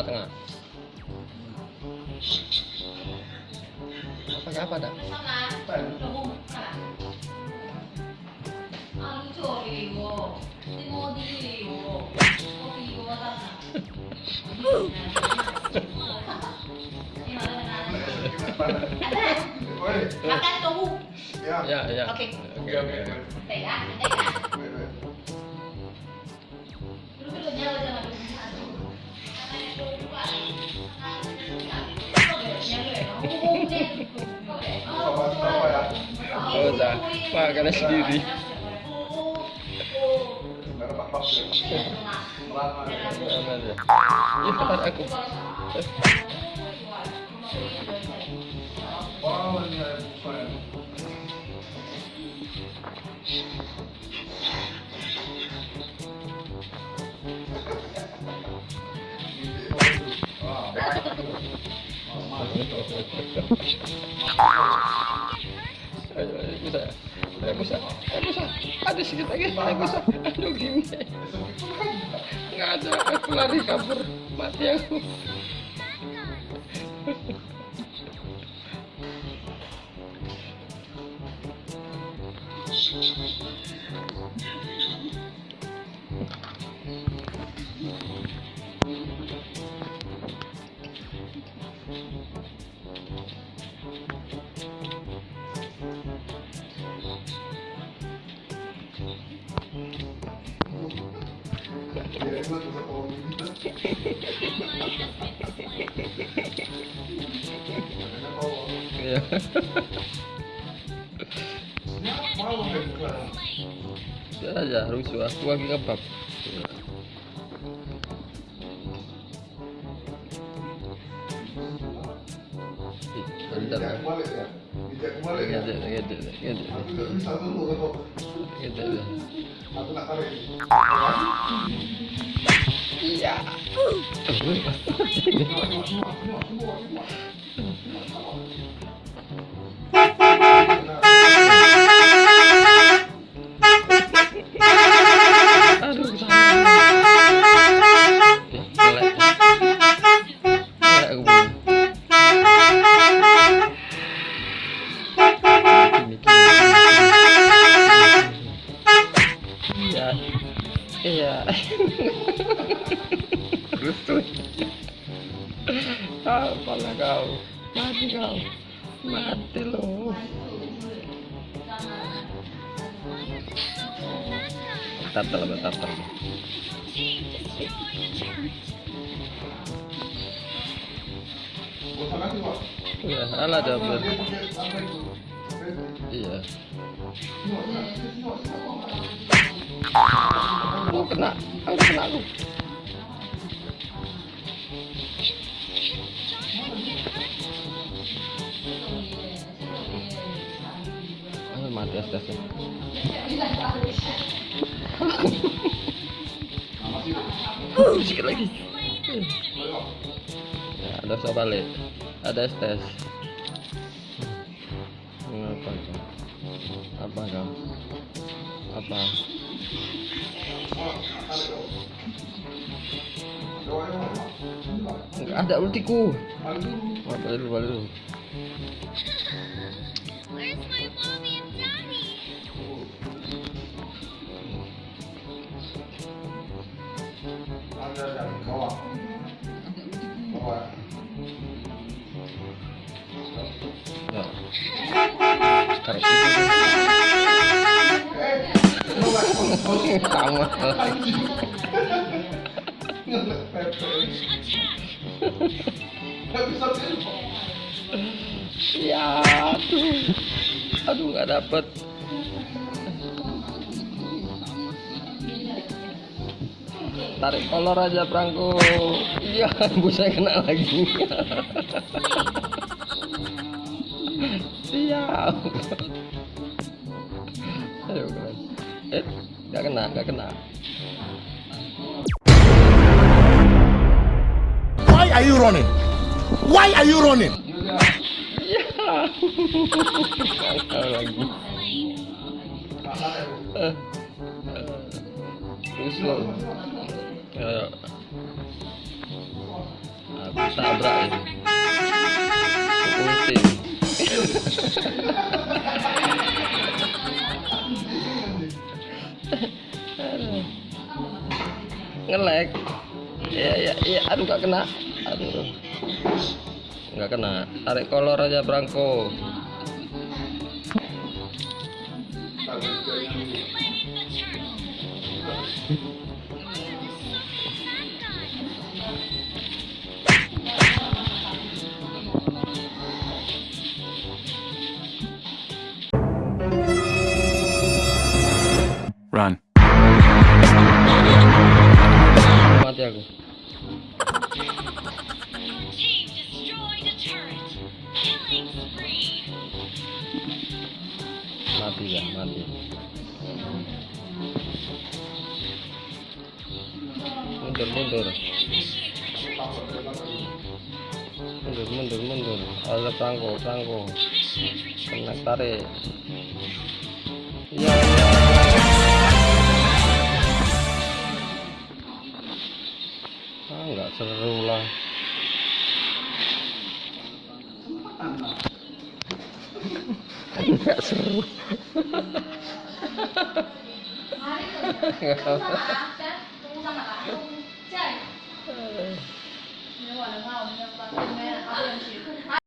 tengah-tengah apa apa dah apa Makan tofu. Ya, ya. ya. Oke. Oke, oke. Pegang, pegang. Sendiri. Merah pak Mana dia? Ini tempat aku bisa bisa bisa ada sedikit lagi Ayo, bisa aduh gini nggak ada aku lari kabur mati aku Ya, Iya. Biar aja rusuh aku lagi ya. ya. Ya. Ngedek, Aku bisa dulu kalau ngedek, ngedek. aku nak tarik. Iya. Aduh, Rusuh. Apalah kau. Mati kau. Mati lo. Tatal tatal? Ya, double. Apa itu? Iya. Sinyok, sinyok. Aku kena. Aku mati atas Sedikit lagi. Ya, ada usah balik. Ada STS. Apa kau? Apa kau? Apa? Enggak ada ultiku. Balik dulu, balik dulu. Where's my mommy Dari bawah. Bawah. Ya. Tidur. Ya, aduh. Aduh, nggak dapet. Tarik kolor aja perangku. Iya, busa kena lagi. Siap. Ayo, keren. eh nggak kena nggak kena Why are you running? Why are you running? iya lagi Eh, eh, terus lo aku tabrak ini. Ultim ngelek ya ya ya aduh gak kena aduh nggak kena. Tarik kolor aja Branko Run. mati aku. Mati ya mati. Mundur mundur. Mundur mundur mundur. Ada Initiate retreat. kena tarik. Ya ya nggak seru lah nggak seru.